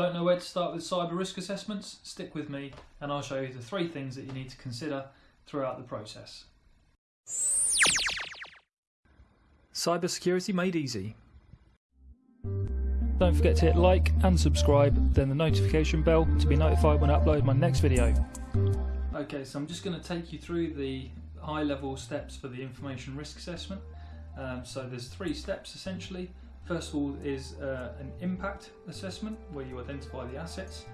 Don't know where to start with cyber risk assessments? Stick with me and I'll show you the three things that you need to consider throughout the process. Cybersecurity made easy. Don't forget to hit like and subscribe, then the notification bell to be notified when I upload my next video. Okay, so I'm just going to take you through the high level steps for the information risk assessment. Um, so there's three steps essentially. First of all is uh, an impact assessment where you identify the assets.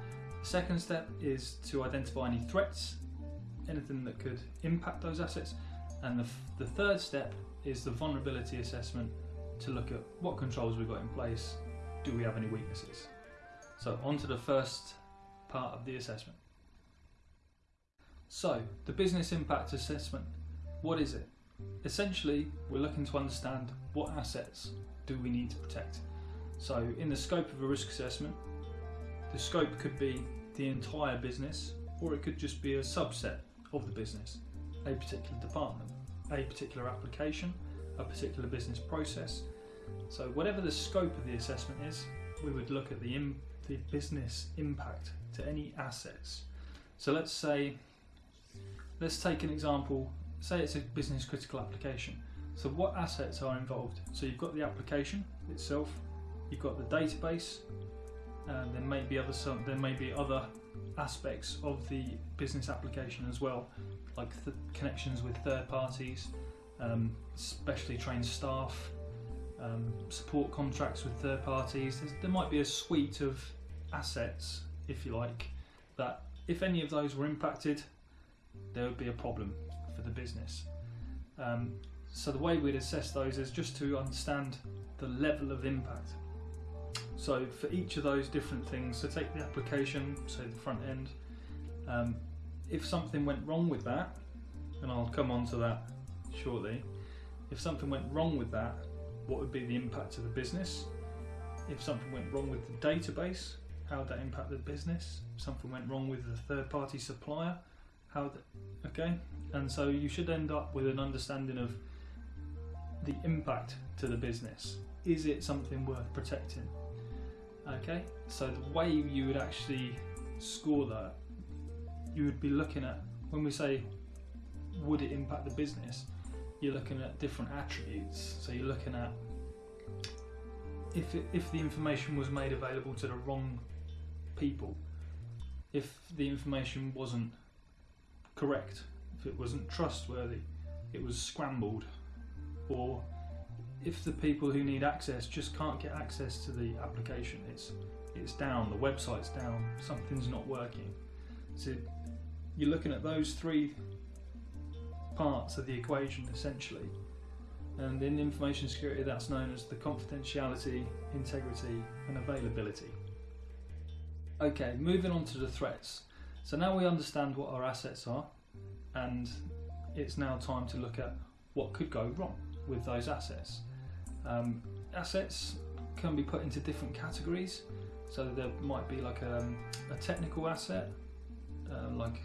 Second step is to identify any threats, anything that could impact those assets. And the, the third step is the vulnerability assessment to look at what controls we've got in place, do we have any weaknesses. So on to the first part of the assessment. So the business impact assessment, what is it? Essentially, we're looking to understand what assets do we need to protect. So in the scope of a risk assessment, the scope could be the entire business or it could just be a subset of the business, a particular department, a particular application, a particular business process. So whatever the scope of the assessment is, we would look at the, the business impact to any assets. So let's say, let's take an example, say it's a business critical application. So what assets are involved? So you've got the application itself, you've got the database, and there may be other some, there may be other aspects of the business application as well, like the connections with third parties, um, specially trained staff, um, support contracts with third parties. There's, there might be a suite of assets, if you like, that if any of those were impacted, there would be a problem for the business. Um, so the way we'd assess those is just to understand the level of impact. So for each of those different things, so take the application, so the front end, um, if something went wrong with that, and I'll come on to that shortly, if something went wrong with that, what would be the impact to the business? If something went wrong with the database, how would that impact the business? If something went wrong with the third party supplier, how, the, okay? And so you should end up with an understanding of the impact to the business. Is it something worth protecting? Okay, so the way you would actually score that, you would be looking at when we say would it impact the business, you're looking at different attributes. So you're looking at if it, if the information was made available to the wrong people, if the information wasn't correct, it wasn't trustworthy, it was scrambled, or if the people who need access just can't get access to the application, it's it's down, the website's down, something's not working. So you're looking at those three parts of the equation essentially. And in information security, that's known as the confidentiality, integrity, and availability. Okay, moving on to the threats. So now we understand what our assets are, and it's now time to look at what could go wrong with those assets. Um, assets can be put into different categories. So there might be like a, um, a technical asset, uh, like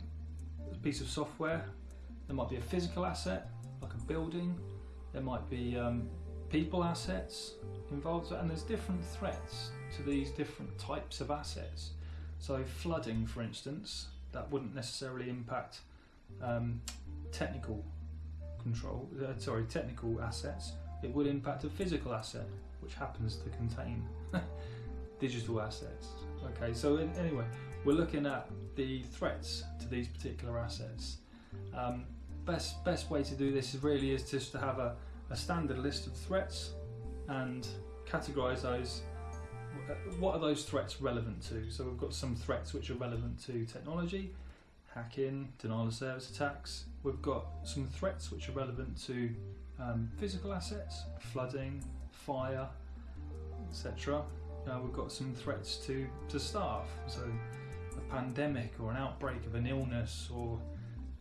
a piece of software. There might be a physical asset, like a building. There might be um, people assets involved, and there's different threats to these different types of assets. So flooding, for instance, that wouldn't necessarily impact um, technical control, uh, sorry, technical assets, it would impact a physical asset, which happens to contain digital assets. Okay, so in, anyway, we're looking at the threats to these particular assets. Um, best best way to do this really is just to have a, a standard list of threats and categorize those what are those threats relevant to? So we've got some threats which are relevant to technology, hacking, denial of service attacks. We've got some threats which are relevant to um, physical assets, flooding, fire, etc. Uh, we've got some threats to, to staff, so a pandemic or an outbreak of an illness or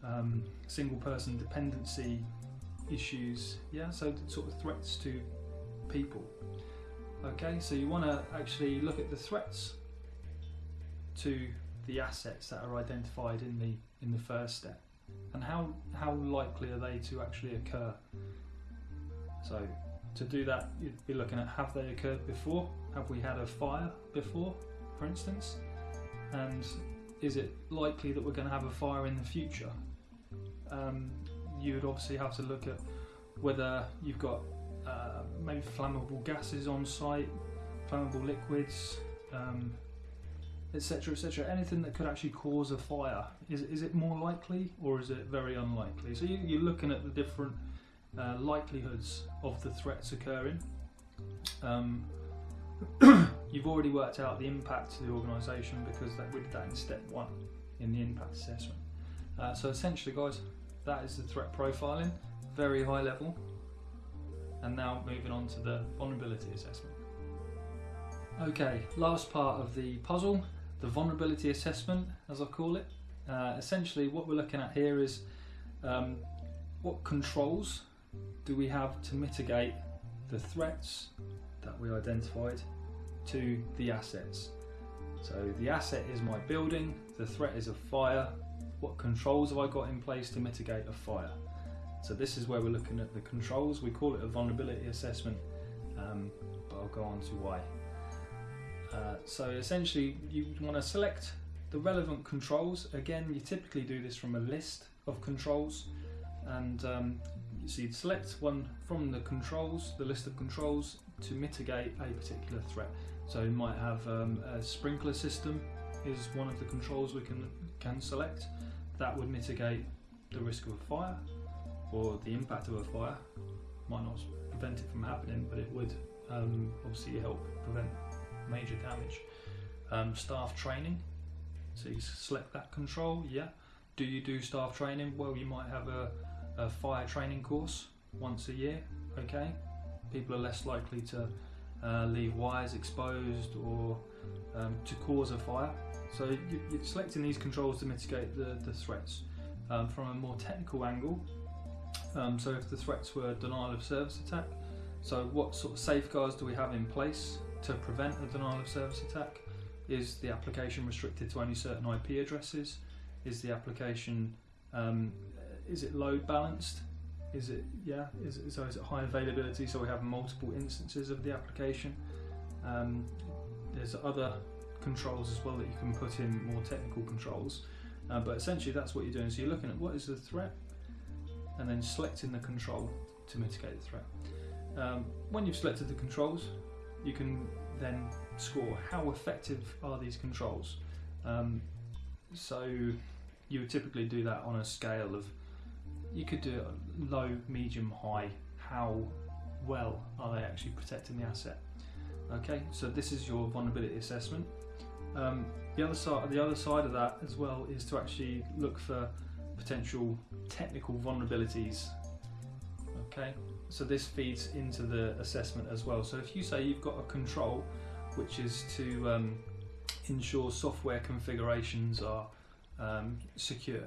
um, single person dependency issues. Yeah, so sort of threats to people. Okay, so you want to actually look at the threats to the assets that are identified in the in the first step? And how how likely are they to actually occur? So to do that you'd be looking at have they occurred before? Have we had a fire before for instance, and is it likely that we're going to have a fire in the future? Um, you would obviously have to look at whether you've got uh, maybe flammable gases on site, flammable liquids, um, etc. Et Anything that could actually cause a fire. Is, is it more likely or is it very unlikely? So you, you're looking at the different uh, likelihoods of the threats occurring. Um, you've already worked out the impact to the organisation because that, we did that in step one in the impact assessment. Uh, so essentially, guys, that is the threat profiling, very high level. And now moving on to the vulnerability assessment. Okay, last part of the puzzle, the vulnerability assessment, as I call it. Uh, essentially, what we're looking at here is um, what controls do we have to mitigate the threats that we identified to the assets. So the asset is my building, the threat is a fire. What controls have I got in place to mitigate a fire? So this is where we're looking at the controls. We call it a vulnerability assessment, um, but I'll go on to why. Uh, so essentially you want to select the relevant controls. Again, you typically do this from a list of controls and um, so you'd select one from the controls, the list of controls to mitigate a particular threat. So you might have um, a sprinkler system is one of the controls we can can select. That would mitigate the risk of a fire or the impact of a fire. Might not prevent it from happening, but it would um, obviously help prevent major damage. Um, staff training. So you select that control. Yeah. Do you do staff training? Well, you might have a, a fire training course once a year. Okay. People are less likely to uh, leave wires exposed or um, to cause a fire. So you, are selecting these controls to mitigate the, the threats. Um, from a more technical angle, um, so if the threats were denial of service attack, so what sort of safeguards do we have in place to prevent a denial of service attack? Is the application restricted to only certain IP addresses? Is the application um, is it load balanced? Is it yeah? Is it, so is it high availability? So we have multiple instances of the application. Um, there's other controls as well that you can put in more technical controls, uh, but essentially that's what you're doing. So you're looking at what is the threat, and then selecting the control to mitigate the threat. Um, when you've selected the controls, you can then score how effective are these controls. Um, so you would typically do that on a scale of you could do low, medium, high. How well are they actually protecting the asset? Okay, so this is your vulnerability assessment. Um, the other side, the other side of that as well is to actually look for potential technical vulnerabilities. Okay, so this feeds into the assessment as well. So if you say you've got a control, which is to um, ensure software configurations are um, secure,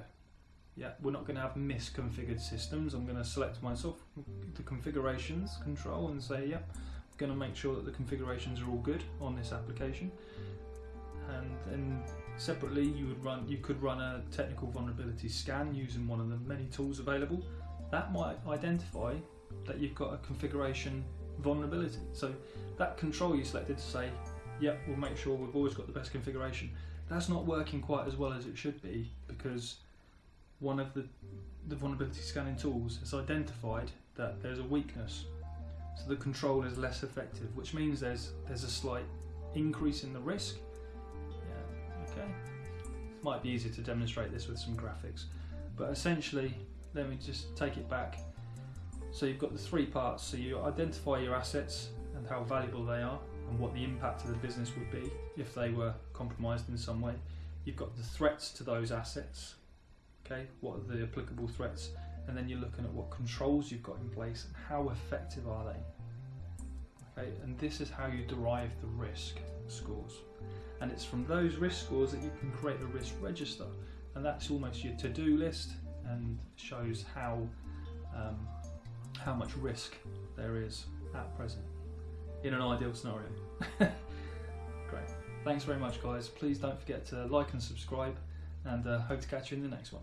yeah, we're not going to have misconfigured systems. I'm going to select myself the configurations control and say, yeah, I'm going to make sure that the configurations are all good on this application. And then separately, you would run, you could run a technical vulnerability scan using one of the many tools available. That might identify that you've got a configuration vulnerability. So that control you selected to say, yep, we'll make sure we've always got the best configuration. That's not working quite as well as it should be because one of the, the vulnerability scanning tools has identified that there's a weakness. So the control is less effective, which means there's there's a slight increase in the risk. Yeah, okay. Might be easier to demonstrate this with some graphics. But essentially, let me just take it back. So you've got the three parts. So you identify your assets and how valuable they are and what the impact of the business would be if they were compromised in some way. You've got the threats to those assets, okay? What are the applicable threats? And then you're looking at what controls you've got in place and how effective are they okay? And this is how you derive the risk scores. And it's from those risk scores that you can create a risk register. And that's almost your to-do list and shows how um, how much risk there is at present in an ideal scenario. Great. Thanks very much guys. Please don't forget to like and subscribe and uh, hope to catch you in the next one